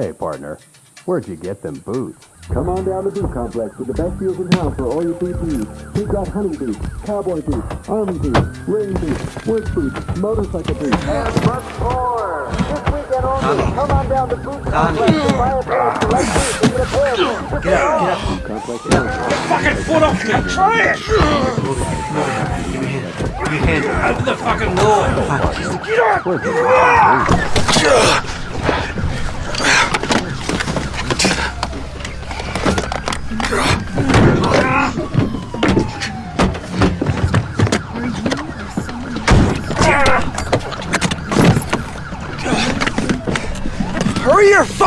Hey, partner, where'd you get them boots? Come on down to Boot Complex with the best deals in town for all your boot needs. We've got hunting boots, cowboy boots, army boots, rain boots, work boots, motorcycle boots, and much more. This weekend only, come on down to Boot Complex and buy a pair of select boots and get a pair of them. Get out, get out. Boot Complex. Get out. Fucking foot off me! Try it! Give me a hand. Give me a hand. Open the fucking door! Get up! Ah!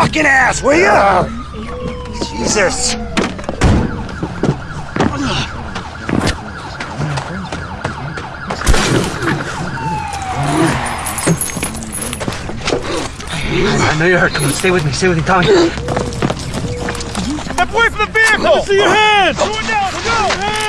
Fucking ass, will ya? Jesus. I know you're hurt. Come on, stay with me. Stay with me, Tommy. Step away from the vehicle! Let me see your hands! Go down! Go!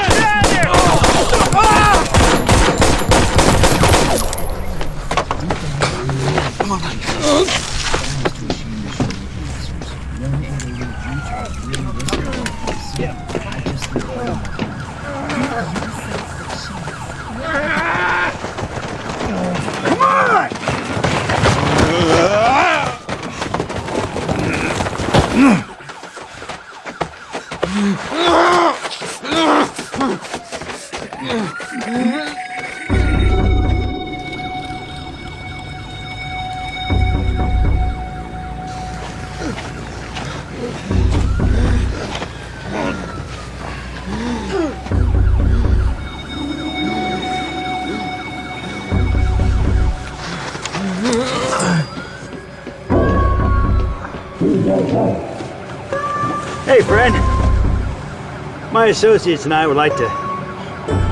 My associates and I would like to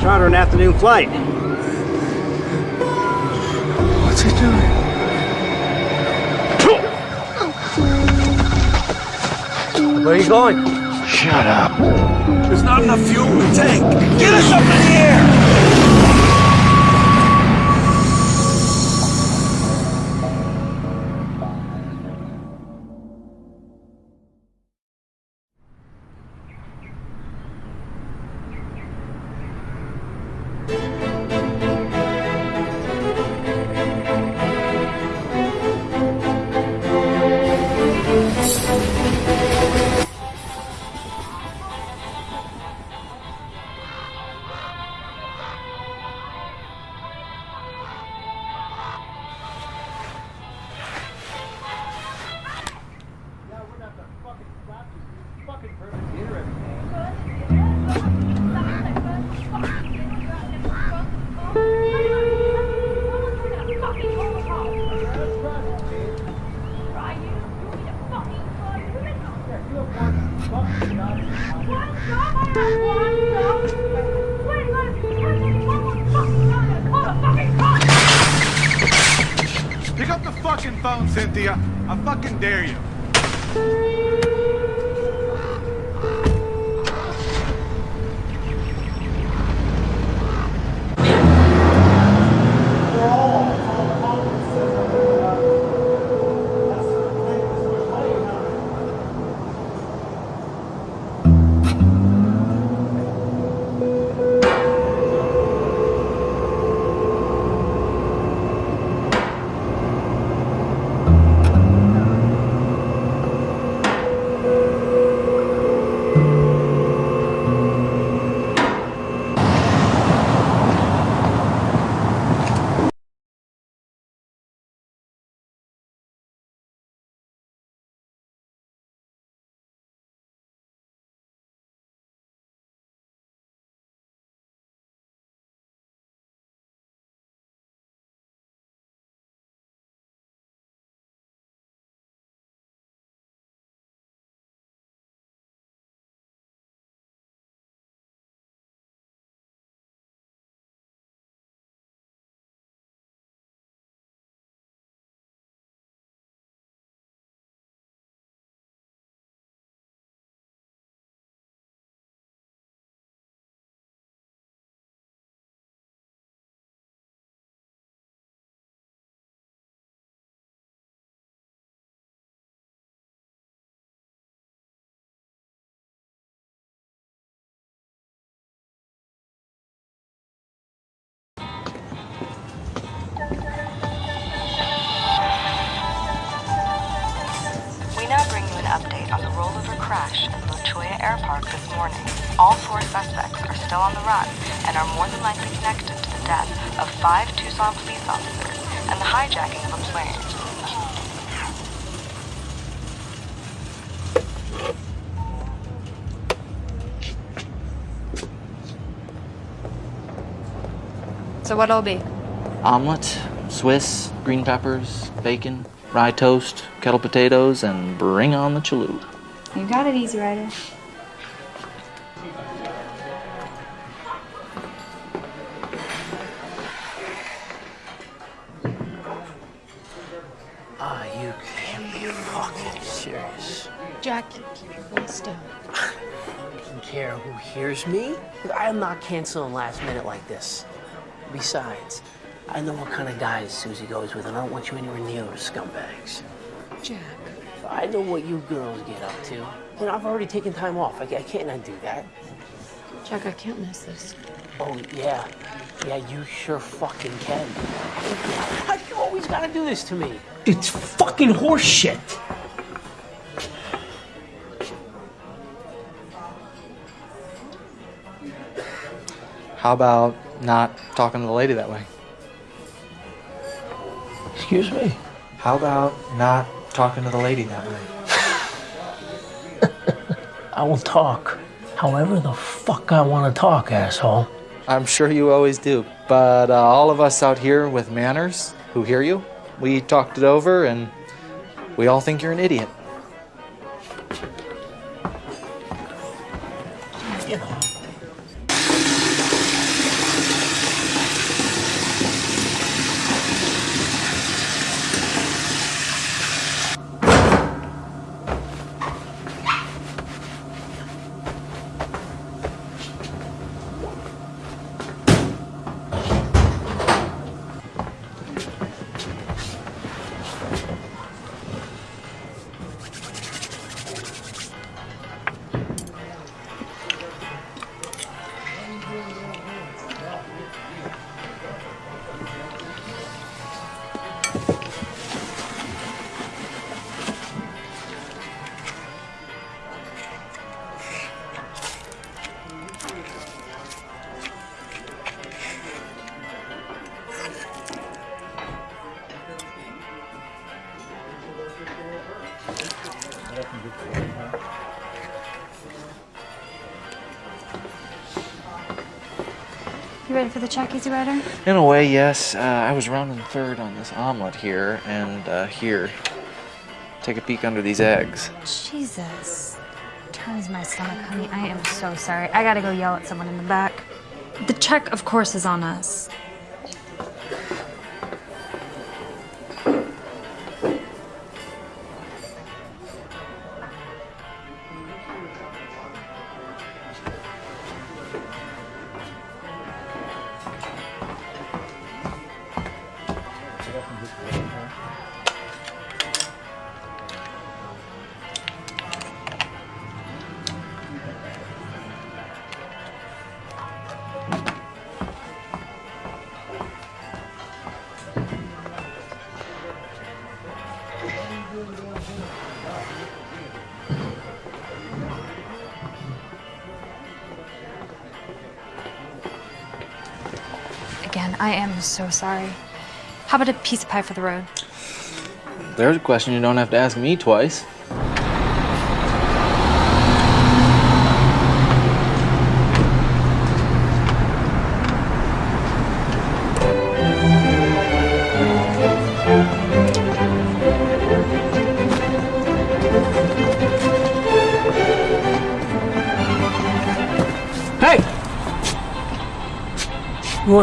charter an afternoon flight. What's he doing? Where are you going? Shut up. There's not enough fuel in the tank. Get us up in the air! Suspects are still on the run and are more than likely connected to the death of five Tucson police officers and the hijacking of a plane. So what'll be? Omelet, Swiss, green peppers, bacon, rye toast, kettle potatoes, and bring on the chalupa. You got it, Easy Rider. Serious. Jack, keep your voice down. Doesn't care who hears me. I am not canceling last minute like this. Besides, I know what kind of guys Susie goes with, and I don't want you anywhere near those scumbags. Jack. I know what you girls get up to. And I've already taken time off. I, I can't undo that. Jack, I can't miss this. Oh, yeah. Yeah, you sure fucking can. How you always gotta do this to me? It's fucking horseshit. How about not talking to the lady that way? Excuse me? How about not talking to the lady that way? I will talk however the fuck I want to talk, asshole. I'm sure you always do. But uh, all of us out here with manners who hear you, we talked it over and we all think you're an idiot. For the check, Easy Rider? In a way, yes. Uh, I was rounding third on this omelet here and uh, here. Take a peek under these eggs. Jesus. Turns my stomach, honey. I am so sorry. I gotta go yell at someone in the back. The check, of course, is on us. So sorry. How about a piece of pie for the road? There's a question you don't have to ask me twice.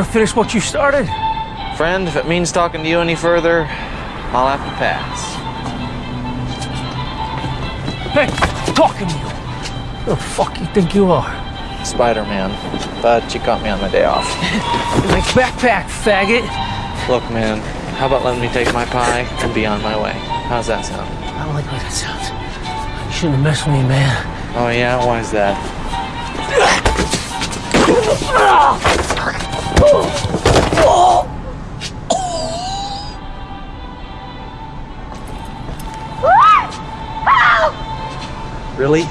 Finish what you started? Friend, if it means talking to you any further, I'll have to pass. Hey, talking to you. Who the fuck you think you are? Spider-Man, but you caught me on my day off. My backpack, faggot. Look, man, how about letting me take my pie and be on my way? How's that sound? I don't like the way that sounds. You shouldn't have messed with me, man. Oh yeah, why is that? Ah! Really?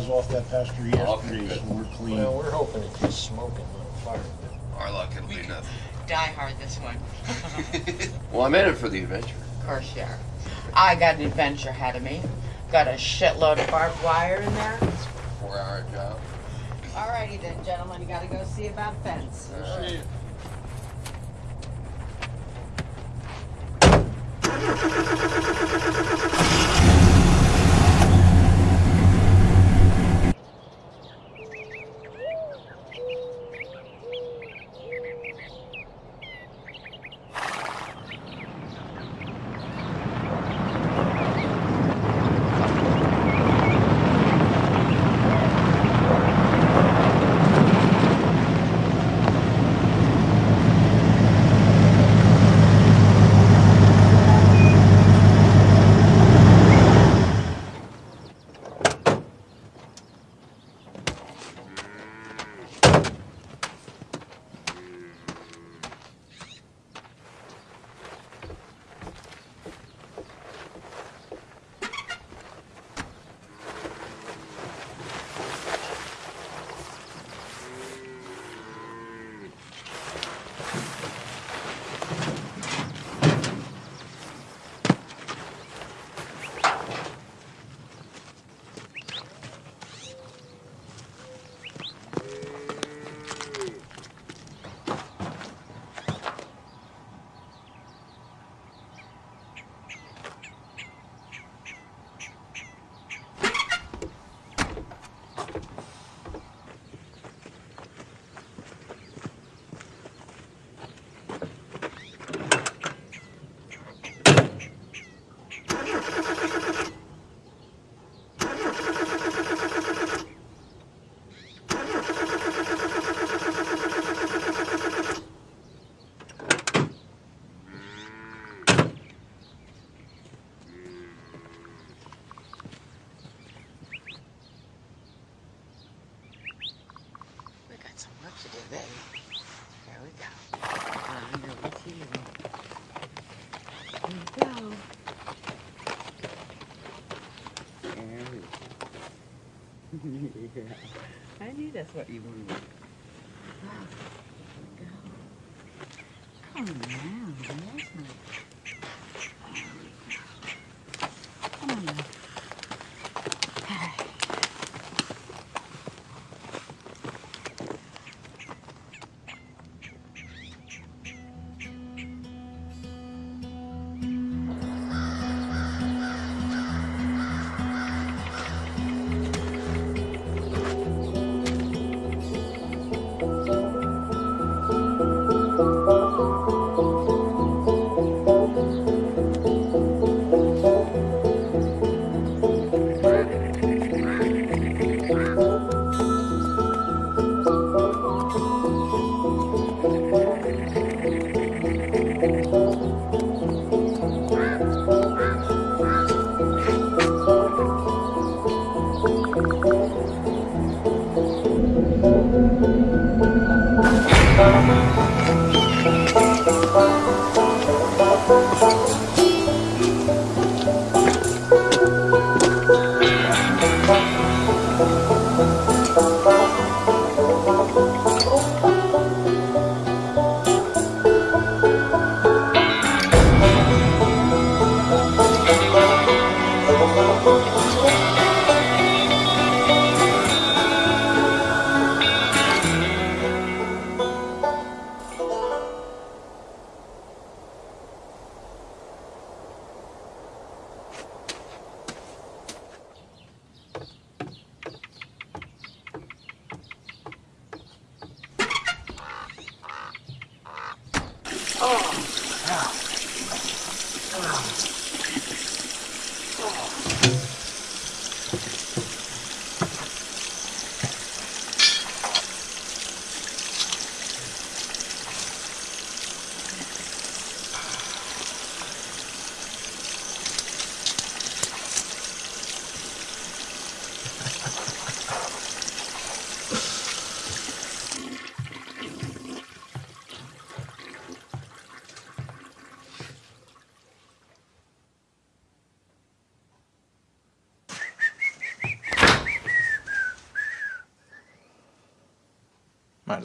cows off that pasture yesterday, so we're clean. Well, we're hoping it just smoking, not fire. Our luck, it'll we be nothing. Die hard this one. well, I'm in it for the adventure. Of course you are. I got an adventure ahead of me. Got a shitload of barbed wire in there. It's a four-hour job. Alrighty then, gentlemen, you gotta go see about fence. All right. See you. yeah. I knew that's what you wanted. Wow. Here we go. On now, that's nice.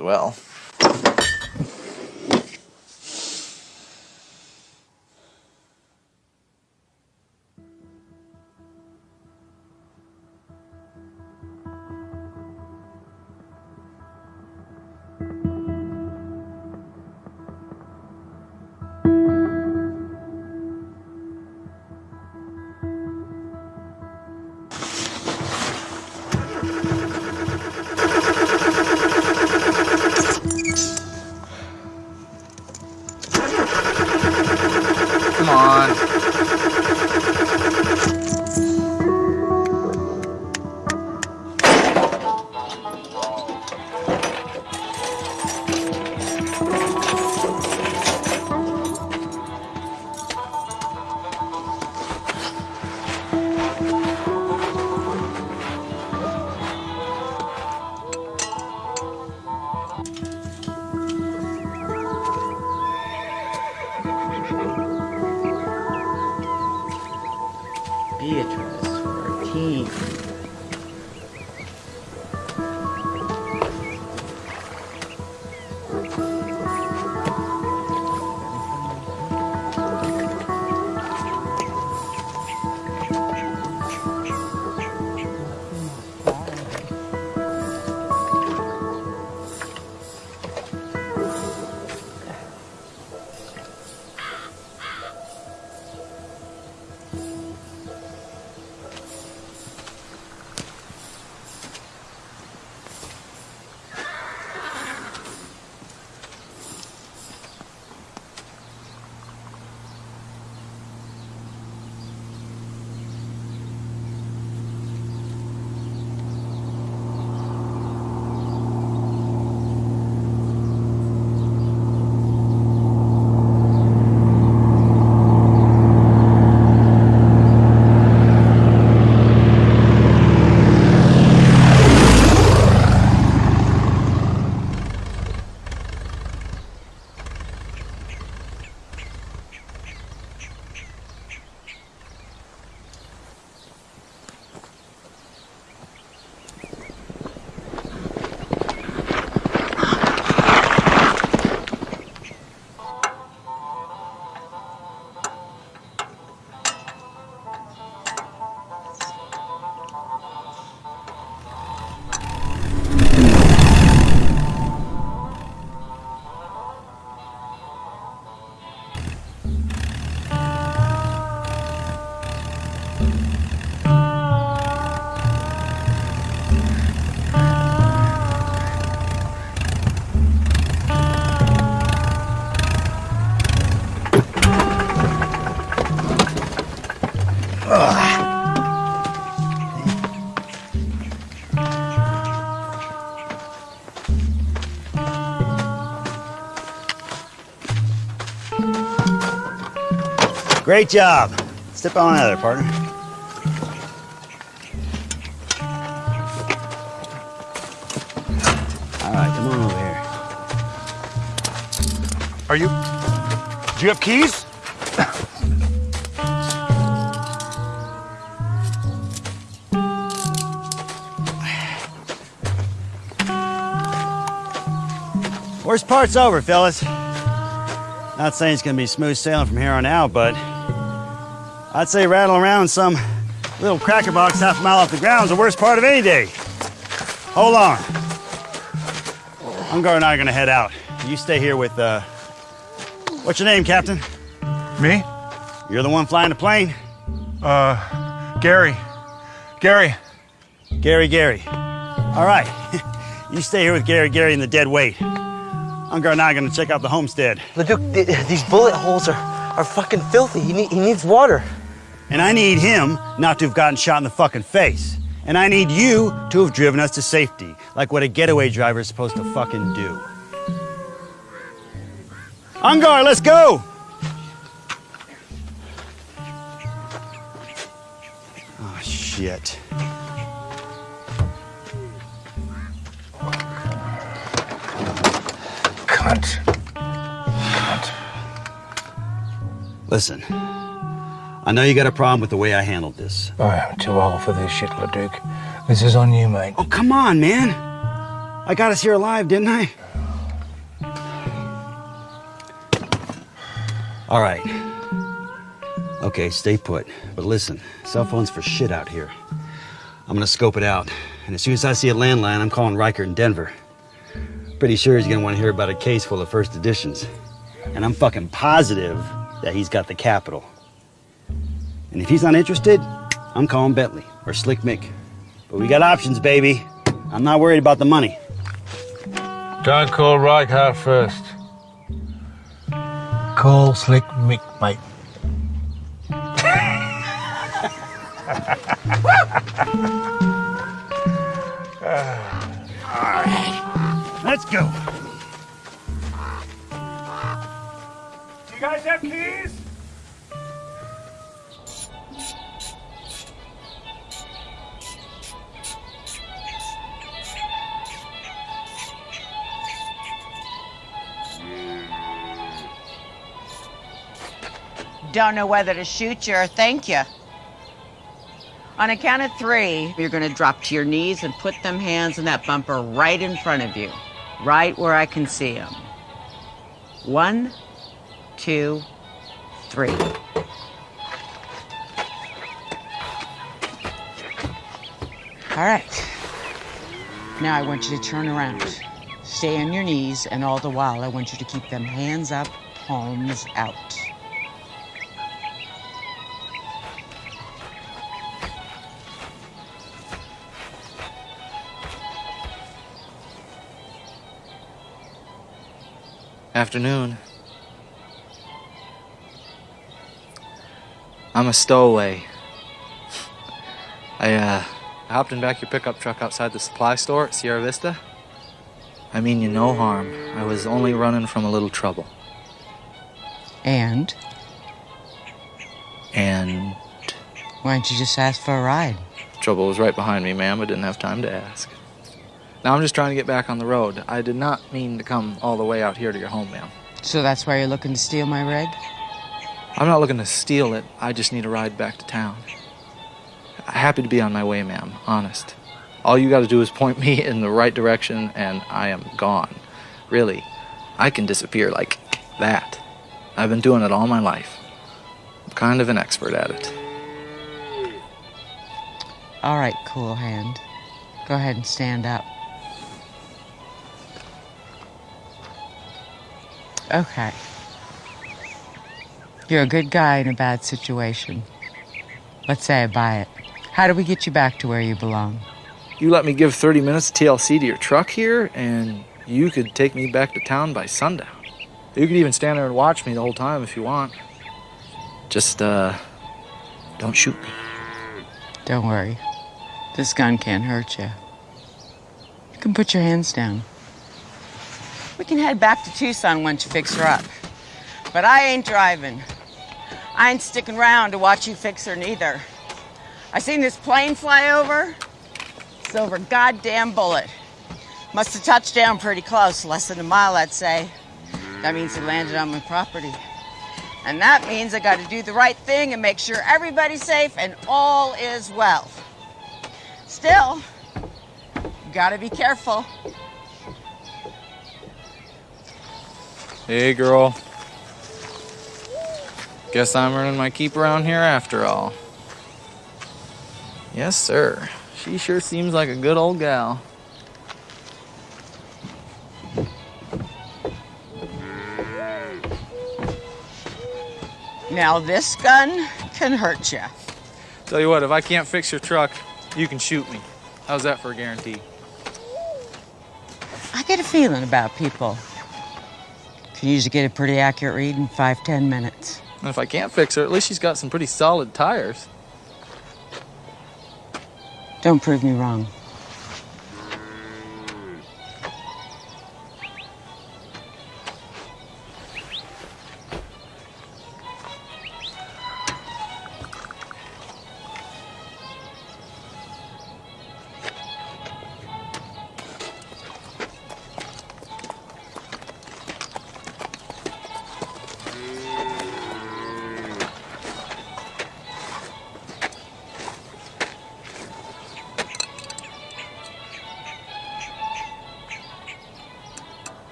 Well. Great job. Step on out of there, partner. All right, come on over here. Are you. Do you have keys? Worst part's over, fellas. Not saying it's gonna be smooth sailing from here on out, but I'd say rattle around some little cracker box half a mile off the ground is the worst part of any day. Hold on. Ungar and I are gonna head out. You stay here with, uh, what's your name, Captain? Me? You're the one flying the plane? Uh, Gary. Gary. Gary, Gary. All right. you stay here with Gary, Gary, and the dead weight. Ungar and I are gonna check out the homestead. Leduc, th- these bullet holes are, are fucking filthy. He, need, he needs water. And I need him not to have gotten shot in the fucking face. And I need you to have driven us to safety, like what a getaway driver is supposed to fucking do. Ungar, let's go! Oh, shit. Cunt. Listen, I know you got a problem with the way I handled this. I am too old for this shit, Leduc. This is on you, mate. Oh, come on, man. I got us here alive, didn't I? All right. Okay, stay put. But listen, cell phones for shit out here. I'm gonna scope it out. And as soon as I see a landline, I'm calling Riker in Denver. Pretty sure he's gonna wanna hear about a case full of first editions. And I'm fucking positive that he's got the capital. And if he's not interested, I'm calling Bentley or Slick Mick. But we got options, baby. I'm not worried about the money. Don't call Reichardt first. Call Slick Mick, mate. All right, let's go. Do you guys have keys? Don't know whether to shoot you or thank you. On a count of three, you're gonna drop to your knees and put them hands in that bumper right in front of you, right where I can see them. One, two, three. All right. Now I want you to turn around. Stay on your knees, and all the while, I want you to keep them hands up, palms out. Afternoon. I'm a stowaway. I, uh, hopped in back your pickup truck outside the supply store at Sierra Vista. I mean you no harm. I was only running from a little trouble. And And why don't you just ask for a ride? trouble was right behind me, ma'am. I didn't have time to ask. Now I'm just trying to get back on the road. I did not mean to come all the way out here to your home, ma'am. So that's why you're looking to steal my rig? I'm not looking to steal it. I just need a ride back to town. Happy to be on my way, ma'am. Honest. All you got to do is point me in the right direction, and I am gone. Really, I can disappear like that. I've been doing it all my life. I'm kind of an expert at it. All right, cool hand. Go ahead and stand up. Okay. You're a good guy in a bad situation. Let's say I buy it. How do we get you back to where you belong? You let me give 30 minutes TLC to your truck here, and you could take me back to town by sundown. You could even stand there and watch me the whole time if you want. Just, uh, don't shoot me. Don't worry. This gun can't hurt you. You can put your hands down. We can head back to Tucson once you fix her up. But I ain't driving. I ain't sticking around to watch you fix her neither. I seen this plane fly over. Silver goddamn bullet. Must have touched down pretty close, less than a mile, I'd say. That means it landed on my property. And that means I gotta do the right thing and make sure everybody's safe and all is well. Still, you gotta be careful. Hey, girl. Guess I'm earning my keep around here after all. Yes, sir. She sure seems like a good old gal. Now this gun can hurt you. Tell you what, if I can't fix your truck, you can shoot me. How's that for a guarantee? I get a feeling about people. Can usually get a pretty accurate read in five, ten minutes. And if I can't fix her, at least she's got some pretty solid tires. Don't prove me wrong.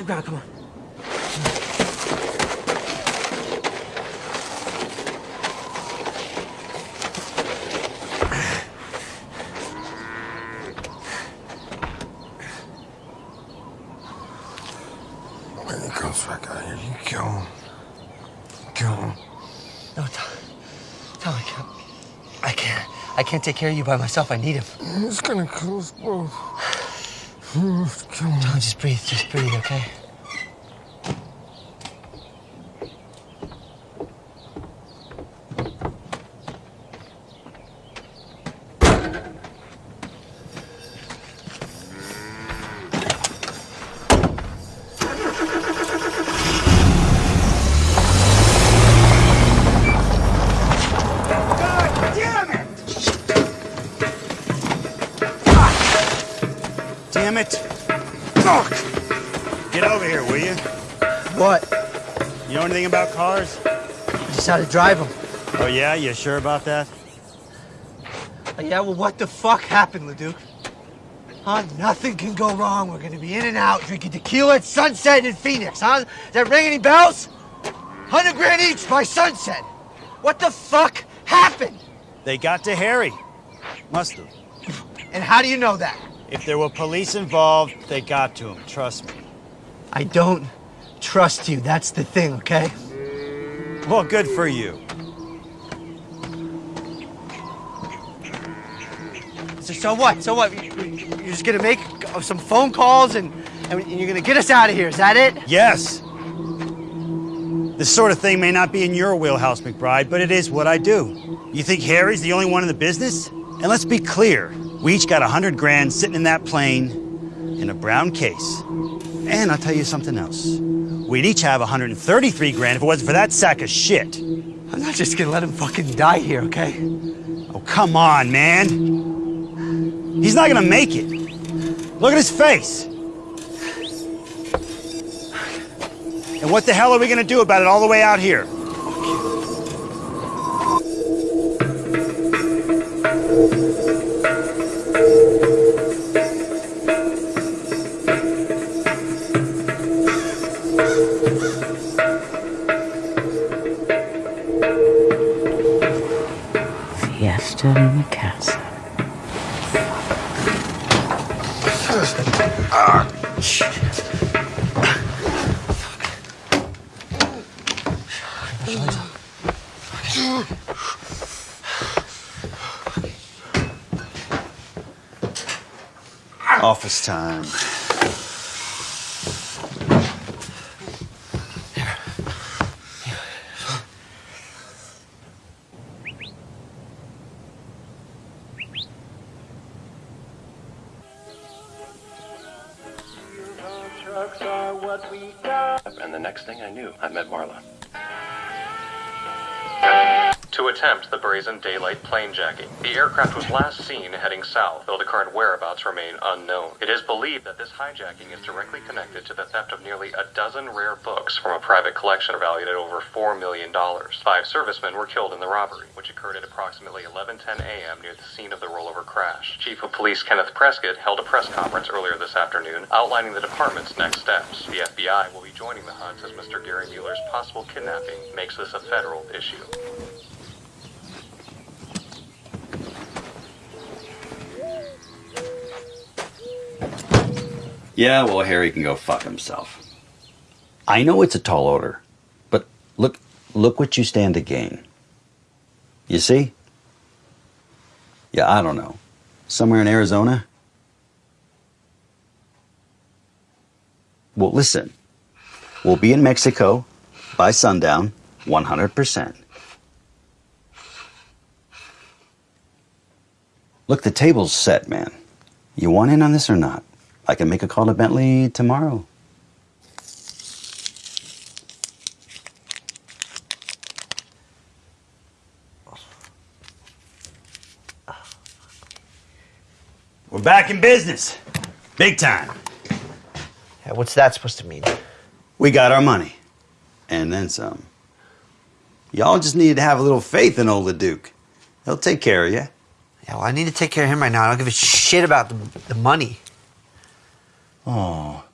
The ground. Come on. When he comes back out here, you kill him. Kill him. No, Tom. Tom, I can't. I can't. I can't take care of you by myself. I need him. He's gonna kill us both. You have to kill him. Tom, just breathe. Just breathe, okay? Just how to drive them. Oh yeah, you sure about that? Uh, yeah, well, what the fuck happened, Leduc? Huh? Nothing can go wrong. We're gonna be in and out drinking tequila at sunset in Phoenix, huh? Does that ring any bells? Hundred grand each by sunset. What the fuck happened? They got to Harry. Must have. And how do you know that? If there were police involved, they got to him. Trust me. I don't trust you. That's the thing, okay? Well, good for you. So, so what? So what? You- you- You're just gonna make some phone calls and, and you're gonna get us out of here. Is that it? Yes. This sort of thing may not be in your wheelhouse, McBride, but it is what I do. You think Harry's the only one in the business? And let's be clear, We each got a hundred grand sitting in that plane in a brown case. And I'll tell you something else. We'd each have 133 grand if it wasn't for that sack of shit. I'm not just gonna let him fucking die here, okay? Oh, come on, man. He's not gonna make it. Look at his face. And what the hell are we gonna do about it all the way out here? Fiesta This hijacking is directly connected to the theft of nearly a dozen rare books from a private collection valued at over $4 million. Five servicemen were killed in the robbery, which occurred at approximately 11:10 a.m. near the scene of the rollover crash. Chief of Police Kenneth Prescott held a press conference earlier this afternoon outlining the department's next steps. The FBI will be joining the hunt as Mr. Gary Mueller's possible kidnapping makes this a federal issue. Yeah, well, Harry can go fuck himself. I know it's a tall order, but look, look what you stand to gain. You see? Yeah, I don't know. Somewhere in Arizona? Well, listen. We'll be in Mexico by sundown, 100%. Look, the table's set, man. You want in on this or not? I can make a call to Bentley tomorrow. We're back in business. Big time. Yeah, what's that supposed to mean? We got our money. And then some. Y'all just need to have a little faith in old Duke. He'll take care of you. Yeah, well, I need to take care of him right now. I don't give a shit about the, the money. Oh.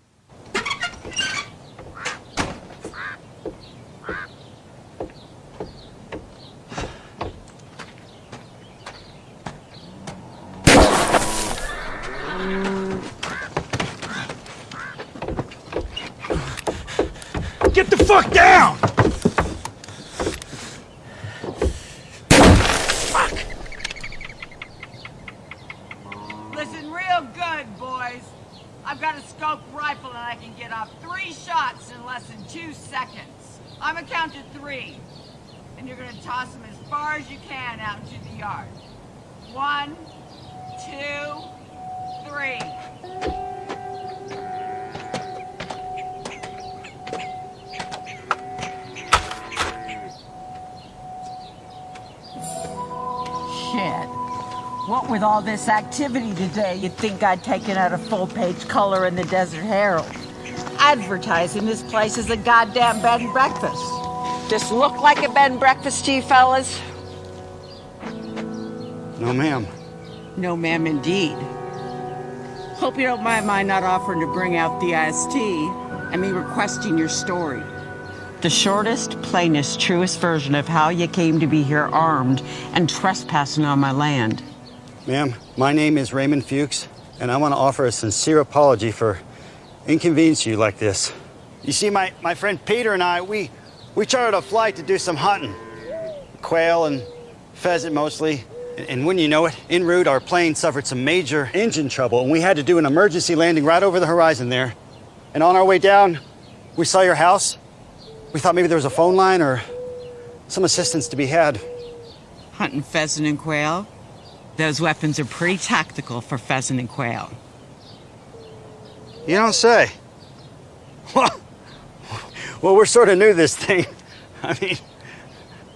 Get the fuck down! Listen real good, boys. I've got a scope rifle and I can get off three shots in less than two seconds. I'm gonna count to three. And you're gonna toss them as far as you can out into the yard. One, two, three. Shit. What with all this activity today, you'd think I'd taken out a full page color in the Desert Herald. Advertising this place as a goddamn bed and breakfast. Just look like a bed and breakfast to you fellas? No, ma'am. No, ma'am, indeed. Hope you don't mind my not offering to bring out the IST and me requesting your story. The shortest, plainest, truest version of how you came to be here armed and trespassing on my land. Ma'am, my name is Raymond Fuchs, and I want to offer a sincere apology for inconveniencing you like this. You see, my, my friend Peter and I, we, we chartered a flight to do some hunting. Quail and pheasant mostly. And, and when you know it, en route, our plane suffered some major engine trouble, and we had to do an emergency landing right over the horizon there. And on our way down, we saw your house. We thought maybe there was a phone line or some assistance to be had. Hunting pheasant and quail? Those weapons are pretty tactical for pheasant and quail. You don't say. Well, well, we're sort of new this thing. I mean,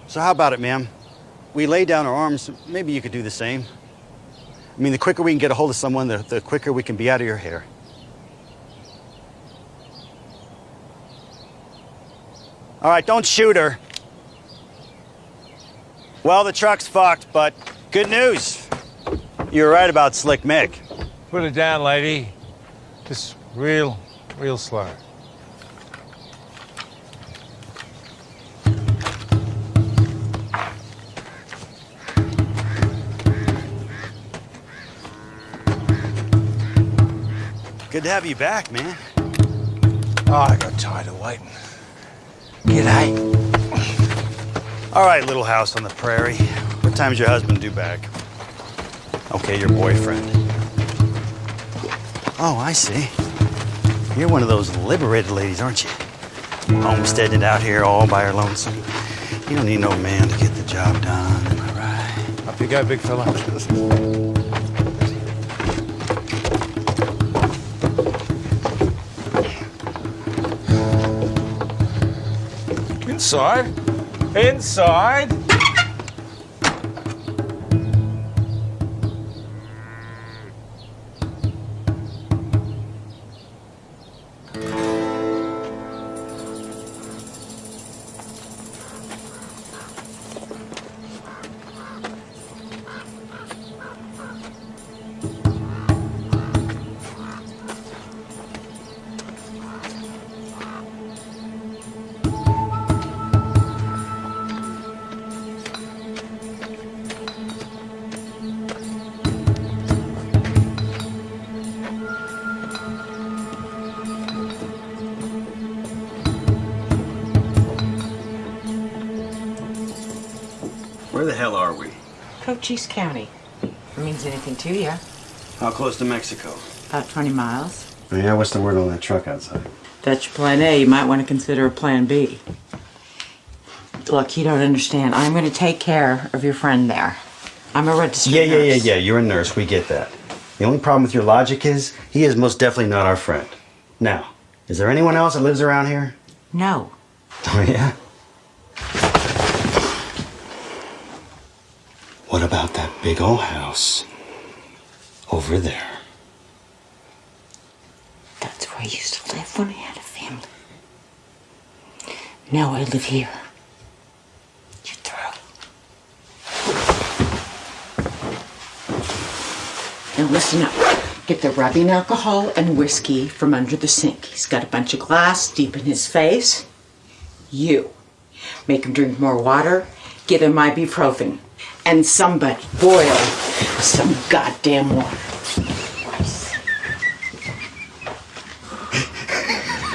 so how about it, ma'am? We lay down our arms, maybe you could do the same. I mean, the quicker we can get a hold of someone, the, the quicker we can be out of your hair. All right, don't shoot her. Well, the truck's fucked, but good news. You were right about Slick Mick. Put it down, lady. Just real, real slow. Good to have you back, man. Oh, I got tired of waiting. G'day. All right, little house on the prairie. What time's your husband due back? Okay, your boyfriend. Oh, I see. You're one of those liberated ladies, aren't you? Homesteading out here all by her lonesome. You don't need no man to get the job done, am I right? Up you go, big fella. Inside. Inside. Cochise County. If it means anything to you. How close to Mexico? About 20 miles. Yeah, what's the word on that truck outside? That's your plan A. You might want to consider a plan B. Look, you don't understand. I'm going to take care of your friend there. I'm a registered Yeah, yeah, yeah, yeah. You're a nurse. We get that. The only problem with your logic is he is most definitely not our friend. Now, is there anyone else that lives around here? No. Oh, yeah? What about that big old house over there? That's where I used to live when I had a family. Now I live here. You're. Now listen up. Get the rubbing alcohol and whiskey from under the sink. He's got a bunch of glass deep in his face. You. Make him drink more water. Give him ibuprofen. And somebody boil some goddamn water.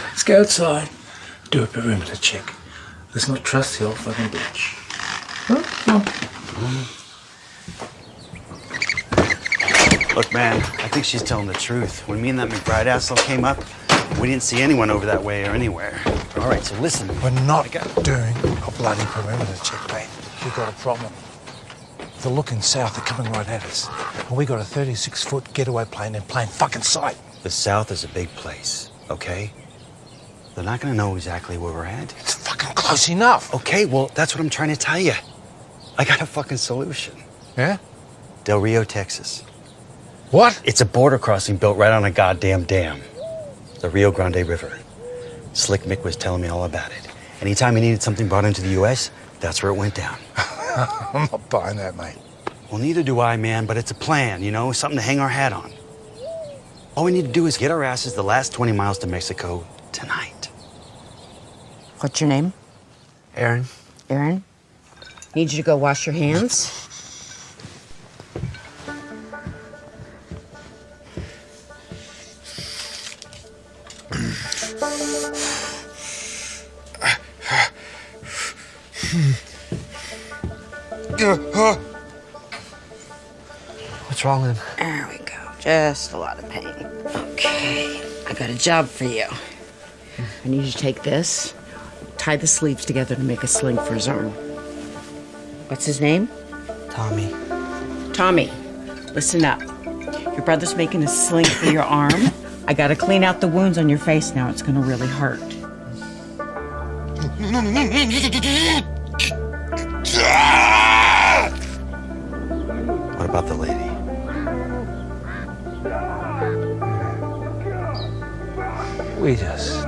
Let's go outside. Do a perimeter check. Let's not trust the old fucking bitch. Huh? Look, man, I think she's telling the truth. When me and that McBride asshole came up, we didn't see anyone over that way or anywhere. All right, so listen. We're not doing a bloody perimeter check, mate. We've got a problem. They're looking south, they're coming right at us. And we got a 36 foot getaway plane in plain fucking sight. The South is a big place, okay? They're not gonna know exactly where we're at. It's fucking close enough. Okay, well, that's what I'm trying to tell you. I got a fucking solution. Yeah? Del Rio, Texas. What? It's a border crossing built right on a goddamn dam. The Rio Grande River. Slick Mick was telling me all about it. Anytime he needed something brought into the U.S., that's where it went down. I'm not buying that, mate. Well, neither do I, man, but it's a plan, you know, something to hang our hat on. All we need to do is get our asses the last 20 miles to Mexico tonight. What's your name? Aaron. Aaron? Need you to go wash your hands. What's wrong with him? There we go. Just a lot of pain. Okay. I got a job for you. I need you to take this, tie the sleeves together to make a sling for his arm. What's his name? Tommy. Tommy. Listen up. Your brother's making a sling for your arm. I gotta clean out the wounds on your face now. It's gonna really hurt. What about the lady? We just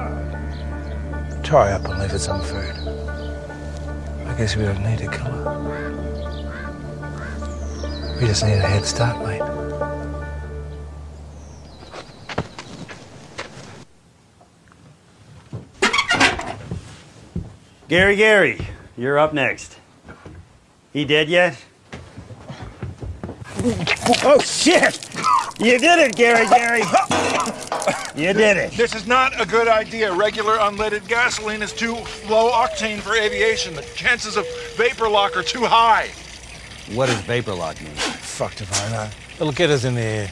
tie up and leave it some food. I guess we don't need to kill her. We just need a head start, mate. Gary, Gary, you're up next. He dead yet? Oh, shit! You did it, Gary, Gary! You did it. This is not a good idea. Regular unleaded gasoline is too low octane for aviation. The chances of vapor lock are too high. What does vapor lock mean? Fucked if I know. It'll get us in the air.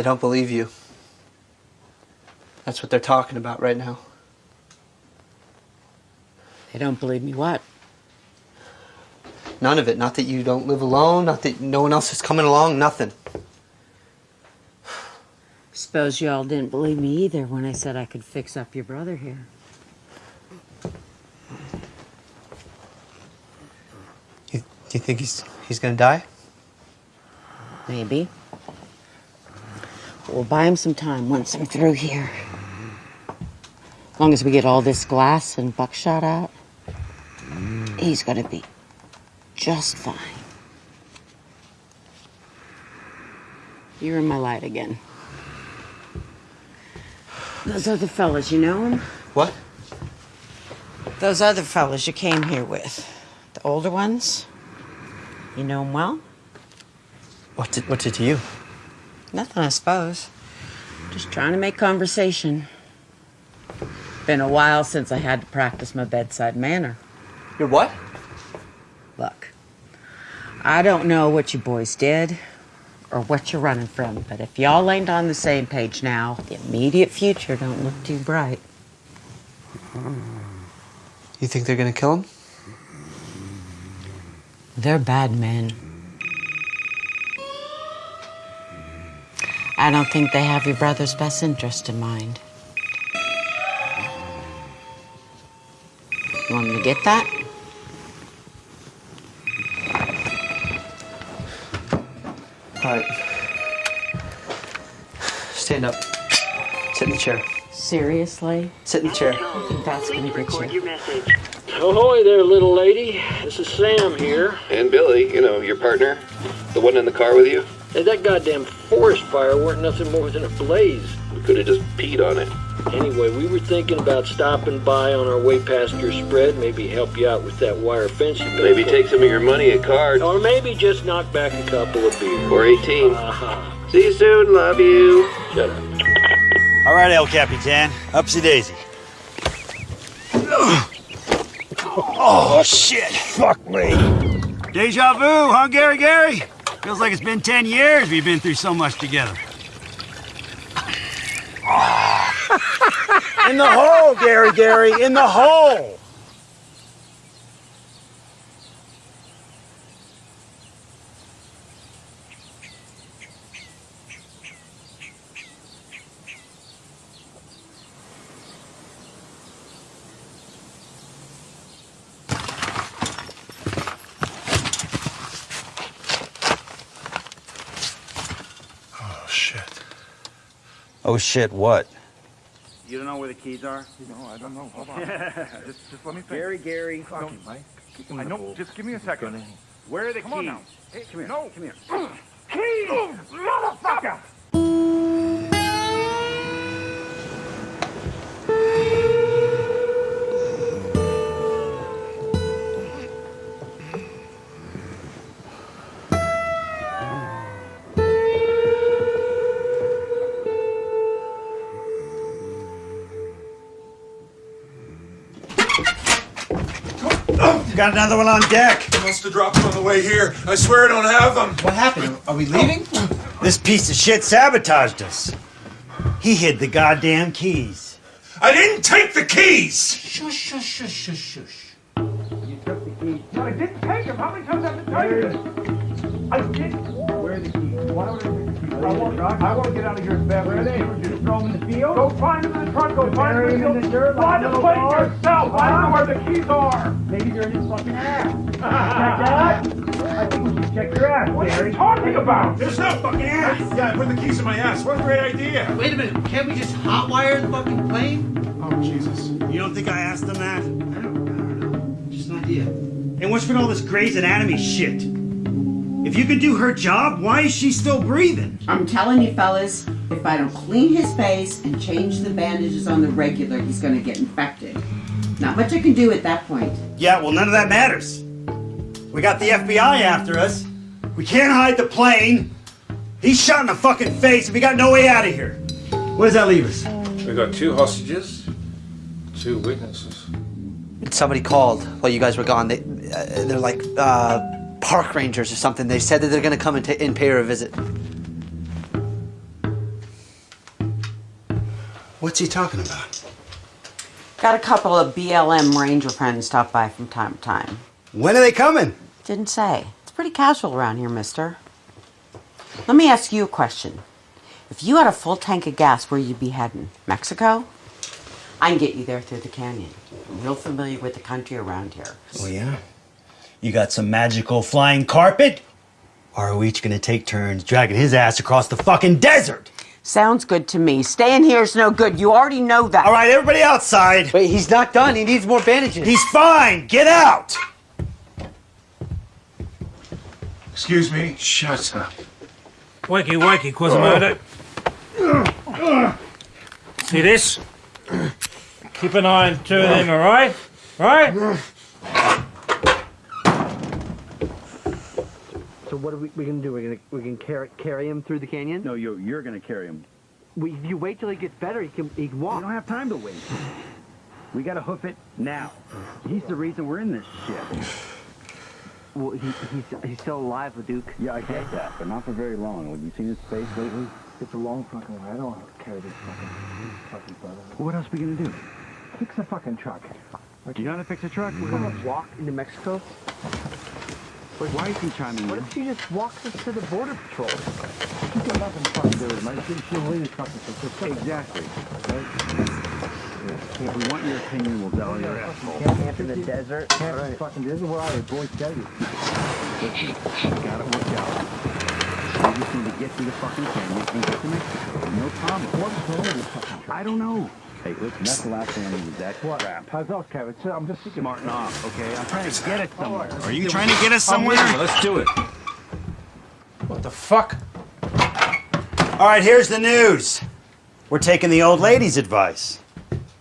They don't believe you. That's what they're talking about right now. They don't believe me what? None of it. Not that you don't live alone, not that no one else is coming along, nothing. Suppose y'all didn't believe me either when I said I could fix up your brother here. You, do you think he's he's gonna die? Maybe. We'll buy him some time once I'm through here. As long as we get all this glass and buckshot out, he's gonna be just fine. You're in my light again. Those other fellas, you know them? What? Those other fellas you came here with. The older ones? You know them well? What did what did you? Nothing, I suppose. Just trying to make conversation. Been a while since I had to practice my bedside manner. Your what? Look, I don't know what you boys did or what you're running from, but if y'all ain't on the same page now, the immediate future don't look too bright. You think they're gonna kill him? They're bad men. I don't think they have your brother's best interest in mind. You want me to get that? All right. Stand up. Sit in the chair. Seriously? Sit in the chair. I think that's gonna get you. Ahoy there, little lady. This is Sam here. And Billy, you know, your partner, the one in the car with you. Hey, that goddamn forest fire weren't nothing more than a blaze. We could have just peed on it. Anyway, we were thinking about stopping by on our way past your spread, maybe help you out with that wire fence you. Maybe take some of your money at cards. Or maybe just knock back a couple of beers. Or 18. Uh-huh. See you soon. Love you. Shut up. All right, El Capitan. Upsy daisy. Oh, shit. Fuck me. Deja vu, huh, Gary Gary? Feels like it's been 10 years we've been through so much together. in the hole, Gary Gary, in the hole. Oh, shit. What? You don't know where the keys are? No, I don't know. Hold on. just, just let me think. Gary, Gary. No, I know. Just give me a second. Where are the Come keys? on now. Hey, come here. No. Come here. Keys! Motherfucker! Got another one on deck. Must have dropped them on the way here. I swear I don't have them. What happened? Are we leaving? This piece of shit sabotaged us. He hid the goddamn keys. I didn't take the keys! Shush, shush, shush, shush, shush. You took the keys. No, I didn't take them. How many times have I been telling you? I didn't. Where are the keys? Why would I take the keys? I want, I want to get out of here as fast as possible. Just throw him in the field? Go find him in the truck. Go find him in the field. dirt like Find the little place dogs. yourself. I don't know where the keys are. Maybe they're in his fucking ass. check that? I think we should check your ass, What are you talking about? There's no fucking ass! Yeah, I put the keys in my ass. What a great idea! Wait a minute. Can't we just hotwire the fucking plane? Oh, Jesus. You don't think I asked him that? I don't, I don't know. Just an idea. And what's with all this Grey's Anatomy shit? If you could do her job, why is she still breathing? I'm telling you, fellas, if I don't clean his face and change the bandages on the regular, he's gonna get infected. Not much I can do at that point. Yeah, well, none of that matters. We got the FBI after us. We can't hide the plane. He's shot in the fucking face, and we got no way out of here. What does that leave us? We got two hostages, two witnesses. Somebody called while you guys were gone. They, uh, they're like uh, park rangers or something. They said that they're going to come and, and pay her a visit. What's he talking about? Got a couple of BLM ranger friends stop by from time to time. When are they coming? Didn't say. It's pretty casual around here, mister. Let me ask you a question. If you had a full tank of gas, where you'd be heading? Mexico? I can get you there through the canyon. I'm real familiar with the country around here. Oh, yeah? You got some magical flying carpet? Or are we each gonna take turns dragging his ass across the fucking desert? Sounds good to me. Staying here is no good. You already know that. All right, everybody outside. Wait, he's not done. He needs more bandages. He's fine. Get out. Excuse me. Shut up. Wakey, wakey, Quasimodo. See this? Keep an eye on two of them, alright? Right? So what are we, we gonna do? We're gonna we can carry carry him through the canyon? No, you you're gonna carry him. We, if you wait till he gets better, he can he can walk. We don't have time to wait. We gotta hoof it now. He's the reason we're in this shit. Well, he, he's he's still alive, Duke. Yeah, I get that, but not for very long. Have you seen his face lately? It's a long fucking way. I don't want to carry this fucking fucking brother. What else are we gonna do? Fix the fucking truck. Do you know how to fix a truck? We're gonna walk into Mexico. Wait, why is he chiming What in? if she just walks us to the border patrol? She's got nothing to fucking do with it, man. She, she'll leave the truck and she'll Exactly. If we want your opinion, we'll tell you. Can't camp in the desert. Can't right. fucking this is where I boys tell you. Got it worked out. We just need to get through the fucking canyon and get to Mexico. No problem. What's wrong with this fucking truck? I don't know. Hey, listen, that's the last thing I need is that What? crap. How's else, Kevin? So I'm just thinking. Smarten off, okay? I'm trying to get it somewhere. Are you trying to get us somewhere? Oh, you. Let's do it. What the fuck? All right, here's the news. We're taking the old lady's advice.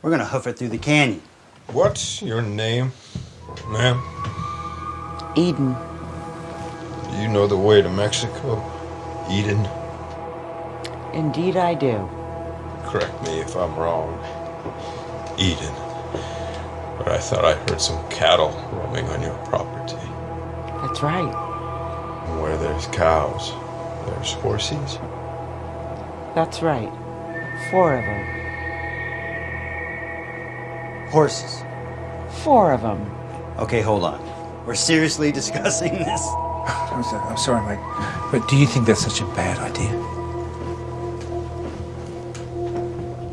We're gonna hoof it through the canyon. What's your name, ma'am? Eden. You know the way to Mexico, Eden? Indeed, I do. Correct me if I'm wrong, Eden. But I thought I heard some cattle roaming on your property. That's right. Where there's cows, there's horses. That's right. Four of them. Horses. Four of them. Okay, hold on. We're seriously discussing this. I'm sorry, I'm sorry, mate. But do you think that's such a bad idea?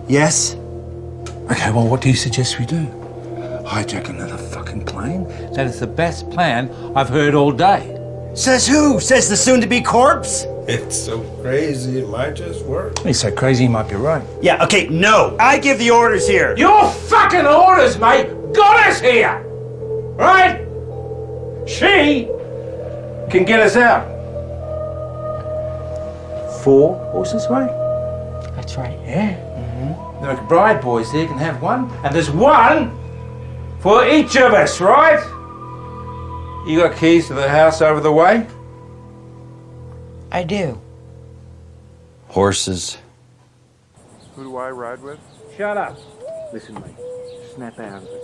Yes. Okay, well, what do you suggest we do? Hijack another fucking plane? That is the best plan I've heard all day. Says who? Says the soon-to-be corpse? It's so crazy, it might just work. He's so crazy, he might be right. Yeah, okay, no. I give the orders here. Your fucking orders, mate, got us here! Right? She can get us out. Four horses, mate? That's right. Yeah. The McBride boys there can have one, and there's one for each of us, right? You got keys to the house over the way? I do. Horses. Who do I ride with? Shut up. Listen, mate. Snap out of it.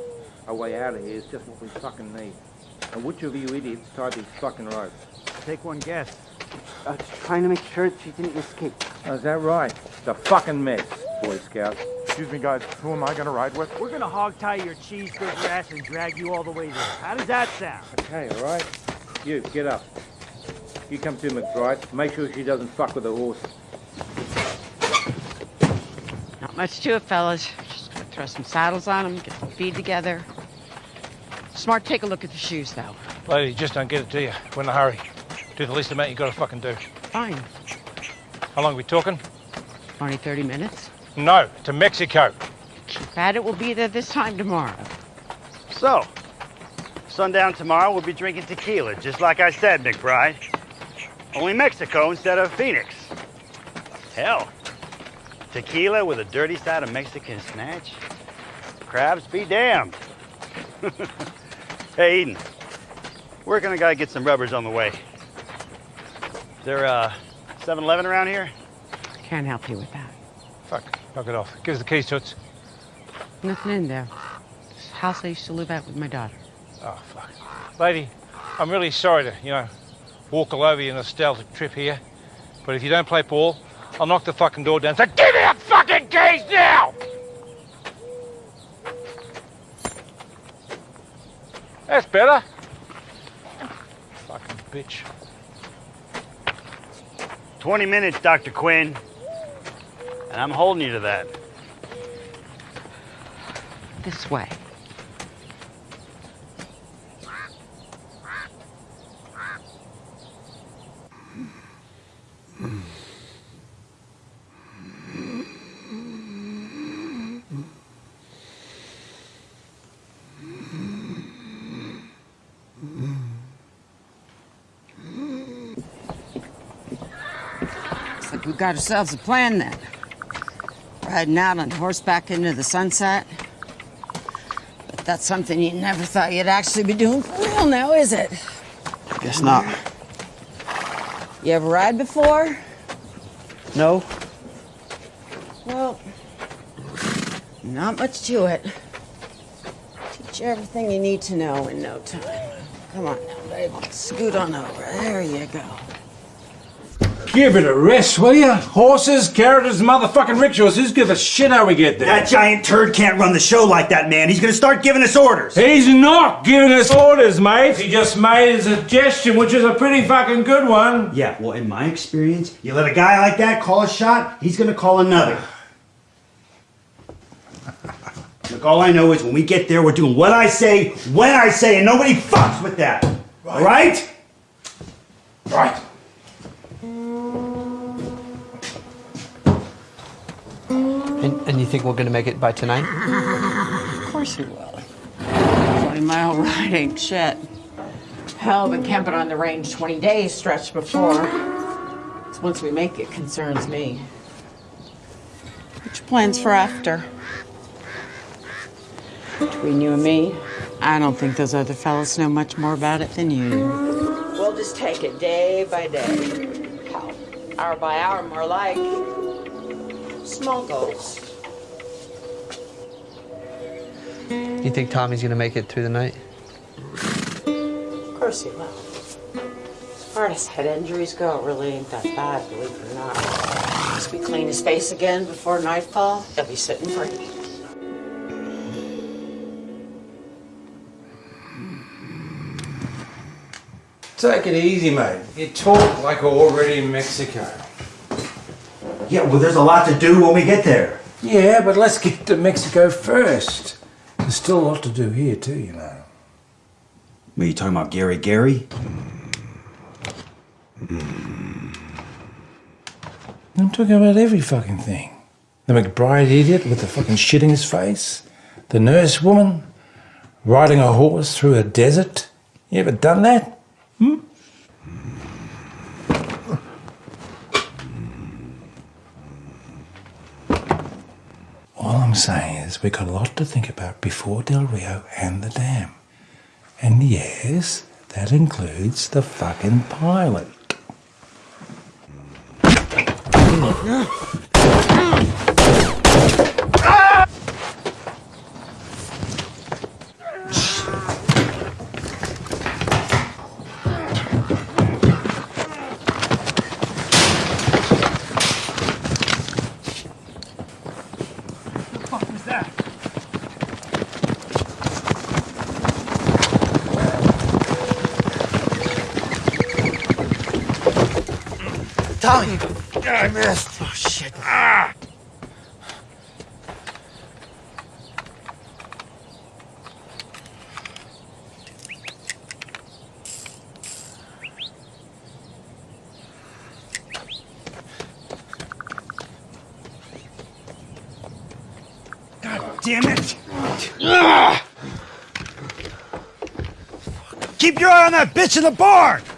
Our way out of here is just what we fucking need. And which of you idiots tied these fucking ropes? Take one guess. I was trying to make sure that she didn't escape. Oh, is that right? It's a fucking mess, Boy Scout. Excuse me, guys. Who am I gonna ride with? We're gonna hog tie your cheeseburger ass and drag you all the way there. How does that sound? Okay, all right. You, get up. You come to McBride. Make sure she doesn't fuck with the horse. Not much to it, fellas. Just going to throw some saddles on them, get the feed together. Smart, take a look at the shoes, though. Lady, just don't get it to you. We're in a hurry. Do the least amount you gotta fucking do. Fine. How long are we talking? 20, 30 minutes. No, to Mexico. Keep at it. We'll be there this time tomorrow. So, sundown tomorrow, we'll be drinking tequila, just like I said, McBride. Only Mexico instead of Phoenix. Hell, tequila with a dirty side of Mexican snatch? Crabs be damned. hey, Eden, where can I gotta get some rubbers on the way? Is there uh, a 7-Eleven around here? Can't help you with that. Fuck, knock it off. Give us the keys, Toots. Nothing in there. This house I used to live at with my daughter. Oh, fuck. Lady, I'm really sorry to, you know, walk all over your nostalgic trip here. But if you don't play ball, I'll knock the fucking door down. So give me the fucking keys now! That's better. Fucking bitch. 20 minutes, Dr. Quinn. And I'm holding you to that. This way. Looks like we got ourselves a plan then. Riding out on horseback into the sunset. But that's something you never thought you'd actually be doing for real now, is it? Guess not. You ever ride before? No? Well, not much to it. Teach you everything you need to know in no time. Come on now, babe. Scoot on over. There you go. Give it a rest, will ya? Horses, carriages, motherfucking rickshaws. Who's give a shit how we get there? That giant turd can't run the show like that, man. He's gonna start giving us orders. He's not giving us orders, mate. He just made a suggestion, which is a pretty fucking good one. Yeah, well, in my experience, you let a guy like that call a shot, he's gonna call another. Look, all I know is when we get there, we're doing what I say, when I say, and nobody fucks with that. All right? Right. And, and you think we're gonna make it by tonight? Of course we will. 20 mile ride ain't shit. Hell, been camping on the range 20 days stretch before. Once we make it concerns me. What's your plans for after? Between you and me, I don't think those other fellas know much more about it than you. We'll just take it day by day. Hour by hour, more like. Small goals. You think Tommy's gonna make it through the night? Of course he will. As far as head injuries go, it really ain't that bad, believe it or not. Once we clean his face again before nightfall, he'll be sitting pretty. Take it easy, mate. You talk like we're already in Mexico. Yeah, well, there's a lot to do when we get there. Yeah, but let's get to Mexico first. There's still a lot to do here, too, you know. What, you talking about Gary Gary? I'm talking about every fucking thing. The McBride idiot with the fucking shit in his face. The nurse woman riding a horse through a desert. You ever done that? Hmm? All I'm saying is we've got a lot to think about before Del Rio and the dam. And yes, that includes the fucking pilot. Ah. the fuck was that? Tommy! I missed. Oh, shit. Ah! God damn it! Ah! Keep your in the barn!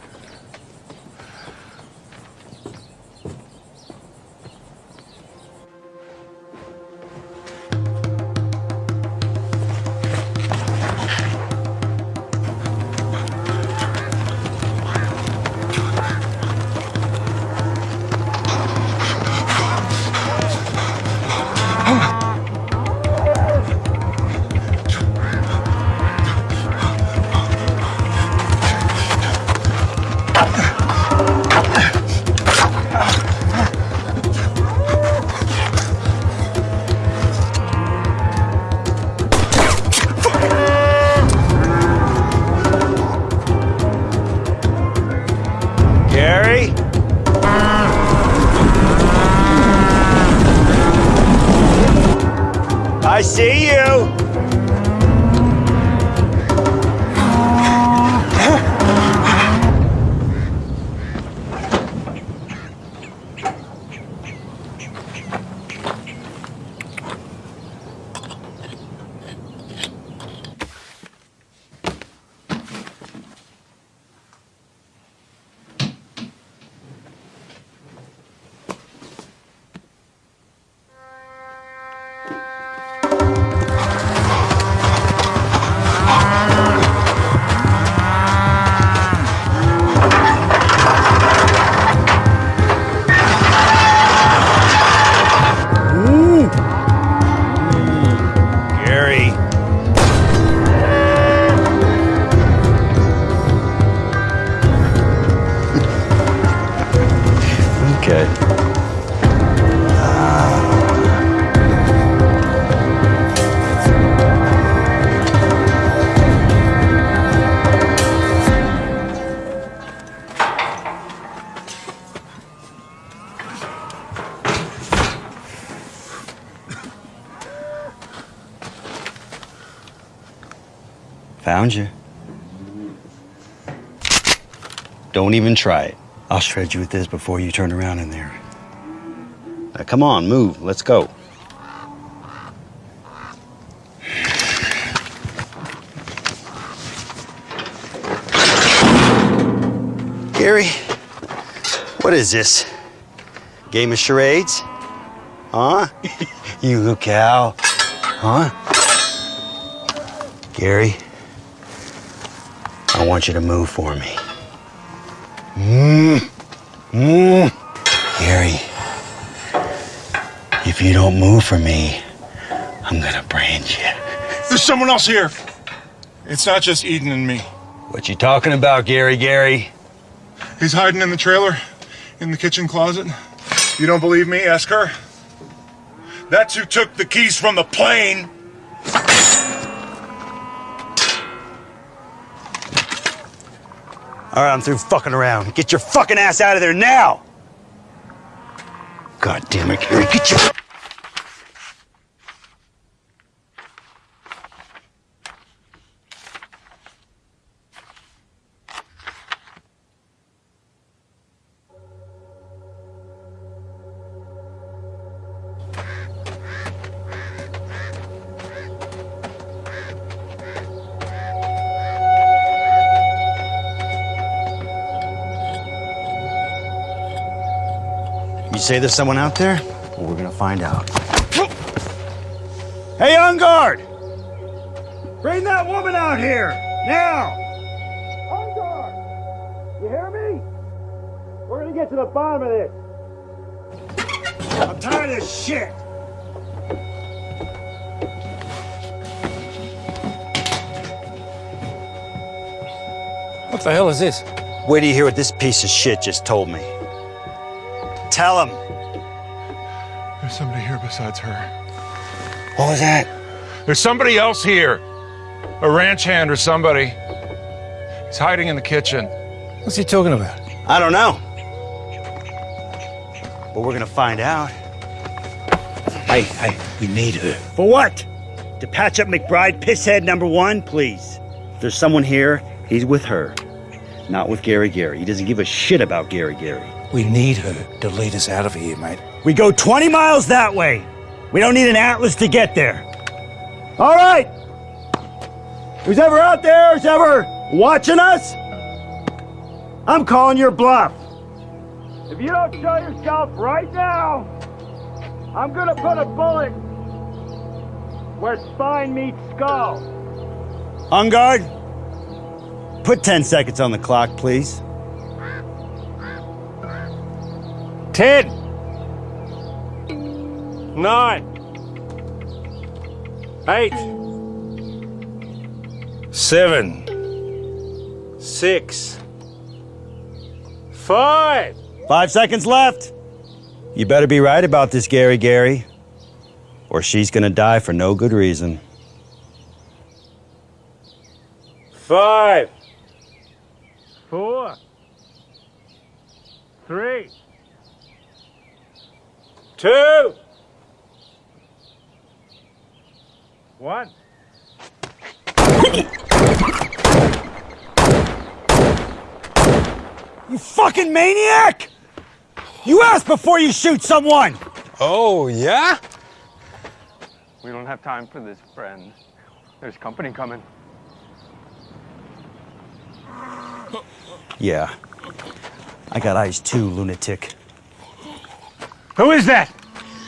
Don't even try it. I'll shred you with this before you turn around in there. Now, come on, move. Let's go. Gary, what is this? Game of charades? Huh? you little cow. Huh? Gary, I want you to move for me. Mmm. Mmm. Gary, if you don't move for me, I'm gonna brand you. There's someone else here. It's not just Eden and me. What you talking about, Gary? Gary? He's hiding in the trailer, in the kitchen closet. You don't believe me? Ask her. That's who took the keys from the plane. All right, I'm through fucking around. Get your fucking ass out of there now! God damn it, Gary. Get your. Say there's someone out there? Well, we're gonna find out. Hey, on guard! Bring that woman out here! Now! On guard! You hear me? We're gonna get to the bottom of this. I'm tired of this shit! What the hell is this? Wait till you hear what this piece of shit just told me. Tell him. There's somebody here besides her. What was that? There's somebody else here. A ranch hand or somebody. He's hiding in the kitchen. What's he talking about? I don't know. But we're gonna find out. Hey, hey, we need her. For what? To patch up McBride pisshead number one, please. If there's someone here, he's with her. Not with Gary Gary. He doesn't give a shit about Gary Gary. We need her to lead us out of here, mate. We go 20 miles that way. We don't need an atlas to get there. All right. Who's ever out there, who's ever watching us? I'm calling your bluff. If you don't show yourself right now, I'm gonna put a bullet where spine meets skull. On guard. Put 10 seconds on the clock, please. Ten. Nine. Eight. Seven. Six. Five. Five seconds left. You better be right about this, Gary Gary, or she's gonna die for no good reason. Five. Four. Three. Two. One. You fucking maniac! You ask before you shoot someone! Oh, yeah? We don't have time for this, friend. There's company coming. Yeah. I got eyes too, lunatic. Who is that?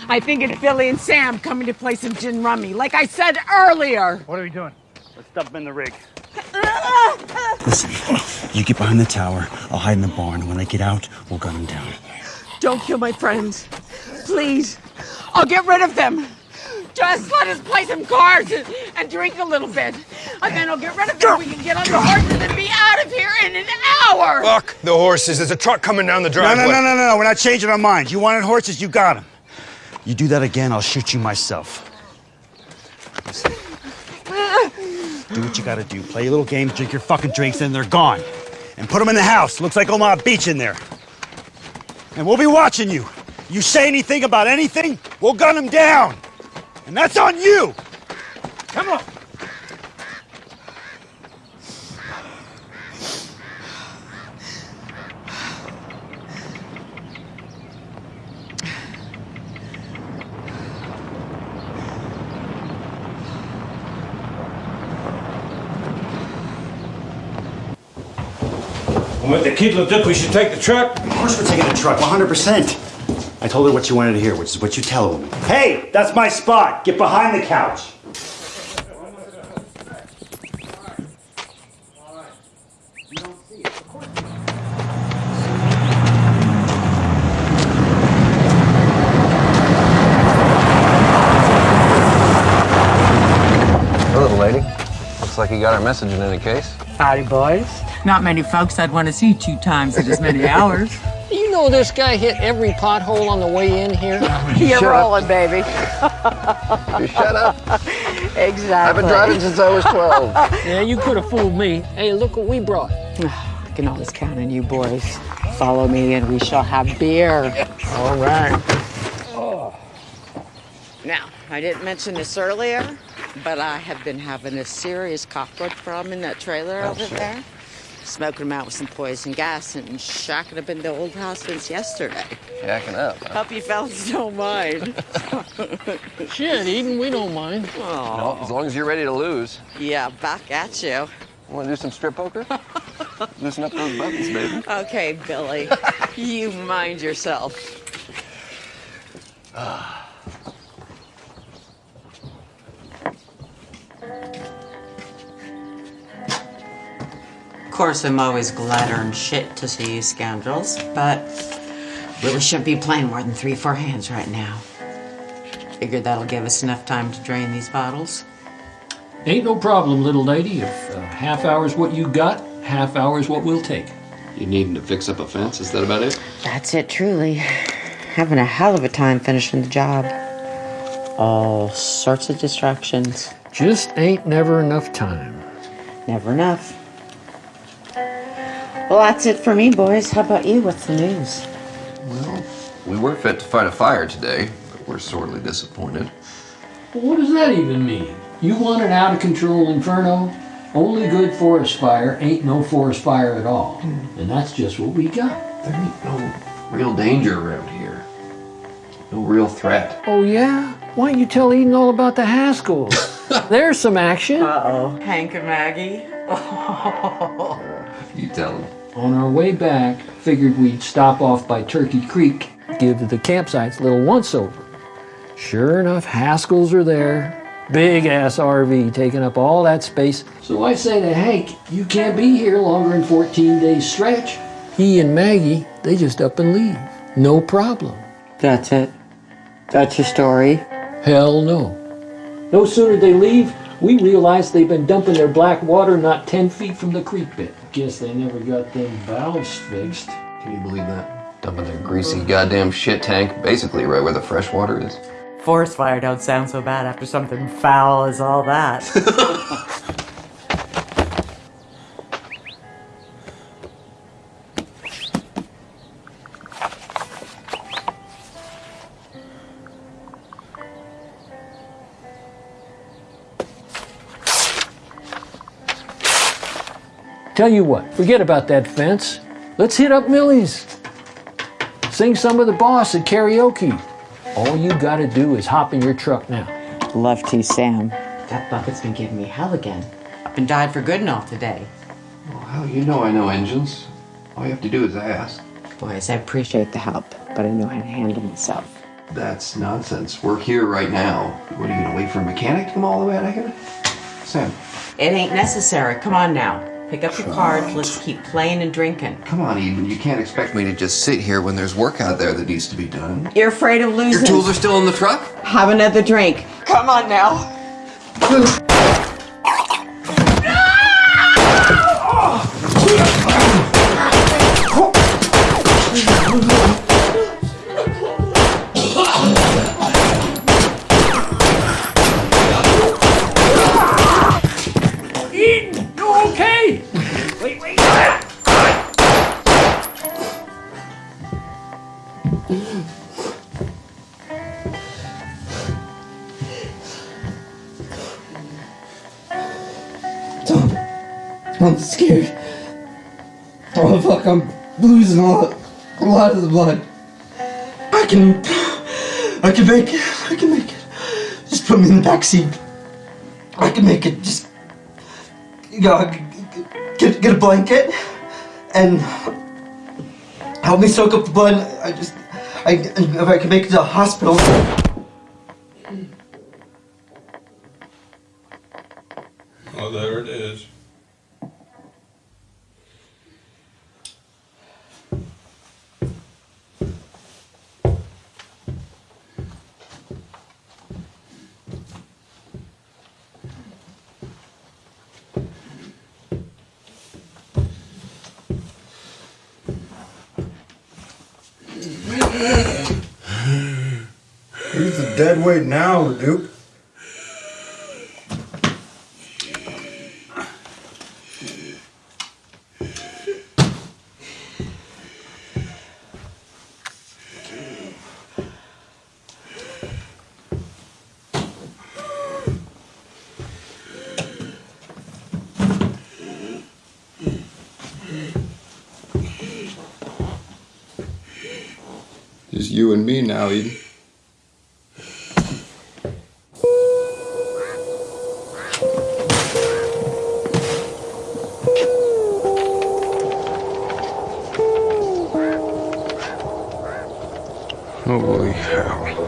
I think it's Billy and Sam coming to play some gin rummy, like I said earlier. What are we doing? Let's dump him in the rig. Listen, you get behind the tower, I'll hide in the barn. When they get out, we'll gun them down. Don't kill my friends. Please. I'll get rid of them. Just let us play some cards and, and drink a little bit. And then I'll get rid of them. We can get on the horses and be out of here in an hour. Fuck the horses. There's a truck coming down the driveway. no, no, no, no, no. We're not changing our minds. You wanted horses, you got them. You do that again, I'll shoot you myself. Listen, do what you gotta do. Play a little game, drink your fucking drinks, and they're gone. And put them in the house. Looks like Omaha Beach in there. And we'll be watching you. You say anything about anything, we'll gun them down. And that's on you. Come on. Kid looked up. We should take the truck. Of course we're taking the truck, 100%. I told her what you wanted to hear, which is what you tell a woman. Hey, that's my spot. Get behind the couch. Hello, lady. Looks like you got our message in any case. Howdy, boys. Not many folks I'd want to see two times in as many hours. You know this guy hit every pothole on the way in here? You're rolling, baby. You shut up. Exactly. I've been driving since I was 12. yeah, you could have fooled me. Hey, look what we brought. I can always count on you boys. Follow me and we shall have beer. All right. Oh. Now, I didn't mention this earlier, but I have been having a serious cockroach problem in that trailer Oh, over shit. there. Smoking them out with some poison gas and shacking up in the old house since yesterday. Shacking up. Huh? Hope you fellas don't mind. Shit, Eden, we don't mind. No, as long as you're ready to lose. Yeah, back at you. Want to do some strip poker? Loosen up those buttons, baby. Okay, Billy, you mind yourself. Of course, I'm always glad earned shit to see you scoundrels, but really shouldn't be playing more than three, four hands right now. Figured that'll give us enough time to drain these bottles. Ain't no problem, little lady. If uh, half hour's what you got, half hour's what we'll take. You needing to fix up a fence? Is that about it? That's it, truly. Having a hell of a time finishing the job. All sorts of distractions. Just ain't never enough time. Never enough. Well, that's it for me, boys. How about you? What's the news? Well, we were fit to fight a fire today, but we're sorely disappointed. Well, what does that even mean? You want an out of control inferno? Only good forest fire ain't no forest fire at all. Hmm. And that's just what we got. There ain't no real danger around here. No real threat. Oh, yeah? Why don't you tell Eden all about the Haskells? There's some action. Uh-oh. Hank and Maggie. Oh. You tell him. On our way back, figured we'd stop off by Turkey Creek, give the campsites a little once over. Sure enough, Haskells are there. Big ass RV taking up all that space. So I say to Hank, you can't be here longer than 14 days stretch. He and Maggie, they just up and leave. No problem. That's it. That's your story. Hell no. No sooner they leave, we realize they've been dumping their black water not 10 feet from the creek bed. Guess they never got them valves fixed. Can you believe that? Dumping their greasy goddamn shit tank basically right where the fresh water is. Forest fire don't sound so bad after something foul as all that. Tell you what, forget about that fence. Let's hit up Millie's. Sing some of the boss at karaoke. All you gotta do is hop in your truck now. Love to, Sam. That bucket's been giving me hell again. Up and died for good and all today. Well, you know I know engines. All you have to do is ask. Boys, I appreciate the help, but I know how to handle myself. That's nonsense. We're here right now. What are you gonna wait for a mechanic to come all the way out of here? Sam, It ain't necessary. Come on now. Pick up your cards. Let's keep playing and drinking. come on, Eden. You can't expect me to just sit here when there's work out there that needs to be done. You're afraid of losing. Your tools are still in the truck? Have another drink. Come on now. I'm losing a lot, a lot of the blood. I can, I can make it. I can make it. Just put me in the back seat. I can make it. Just, you know, get get a blanket and help me soak up the blood. I just, I if I can make it to the hospital. Oh, there it is. Who's a dead weight now, Duke? You and me now, Eden. Holy hell.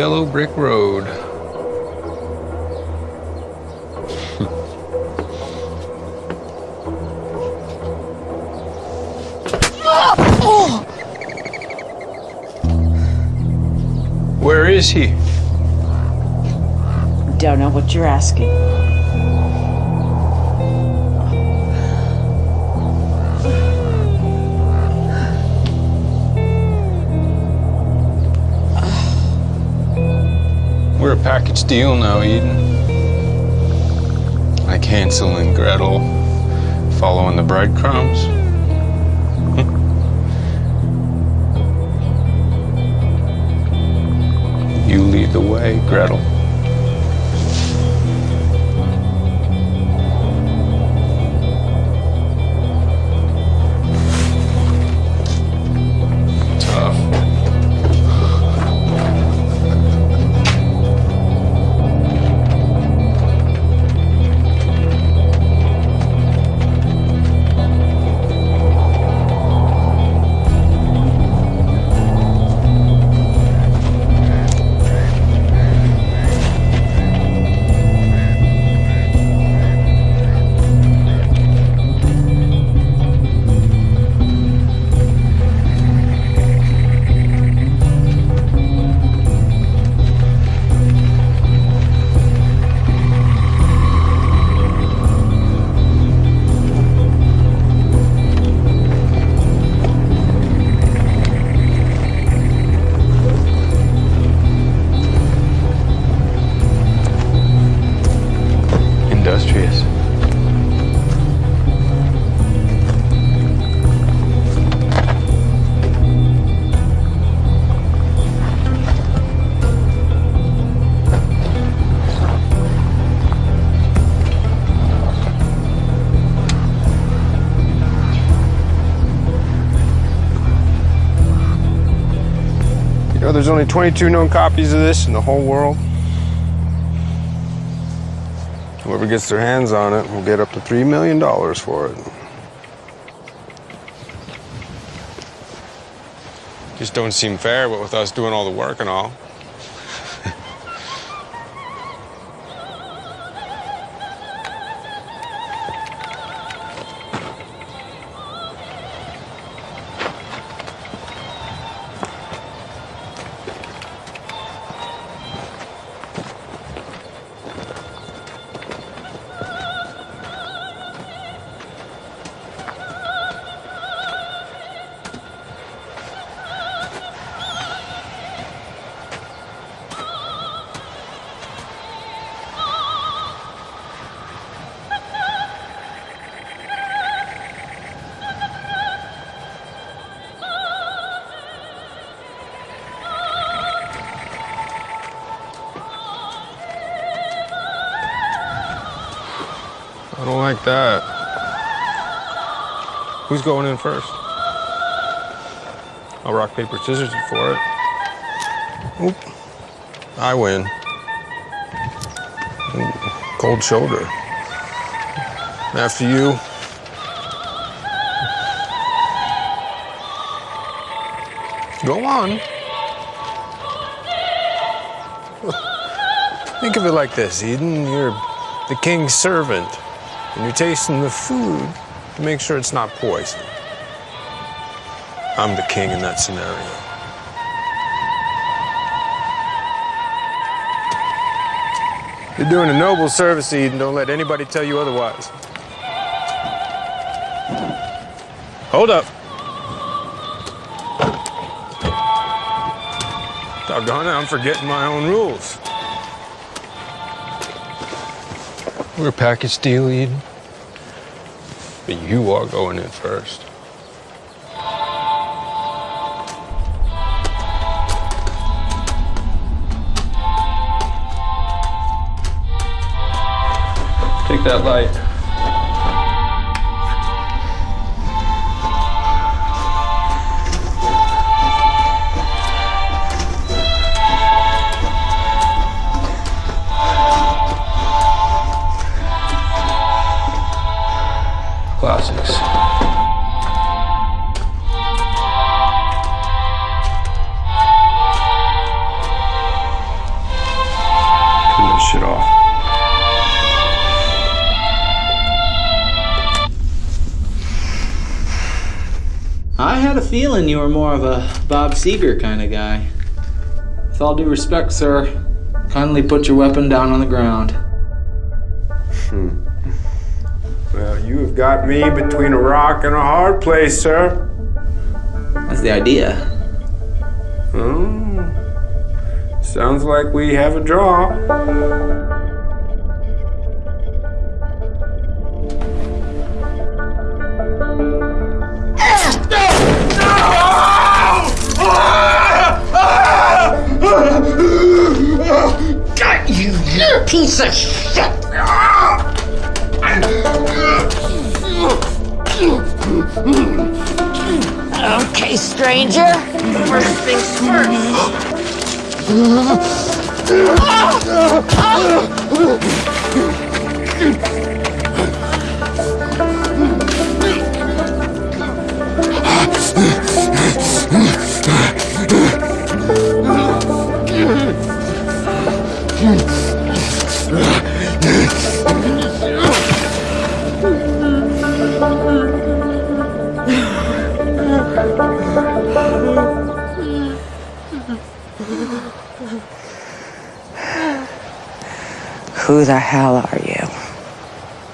Yellow brick road. Where is he? Don't know what you're asking. Package deal now, Eden. Like Hansel and Gretel following the breadcrumbs. you lead the way, Gretel. Only 22 known copies of this in the whole world. Whoever gets their hands on it will get up to $3 million for it. Just don't seem fair, but with us doing all the work and all. Who's going in first? I'll rock, paper, scissors for it. Oop. I win. Cold shoulder. After you. Go on. Think of it like this, Eden. You're the king's servant, and you're tasting the food to make sure it's not poison. I'm the king in that scenario. You're doing a noble service, Eden. Don't let anybody tell you otherwise. Hold up. Doggone it, I'm forgetting my own rules. We're a package deal, Eden. But you are going in first. Take that light. Turn this shit off. I had a feeling you were more of a Bob Seger kind of guy. With all due respect, sir, kindly put your weapon down on the ground. Got me between a rock and a hard place, sir. That's the idea. Oh. Sounds like we have a draw.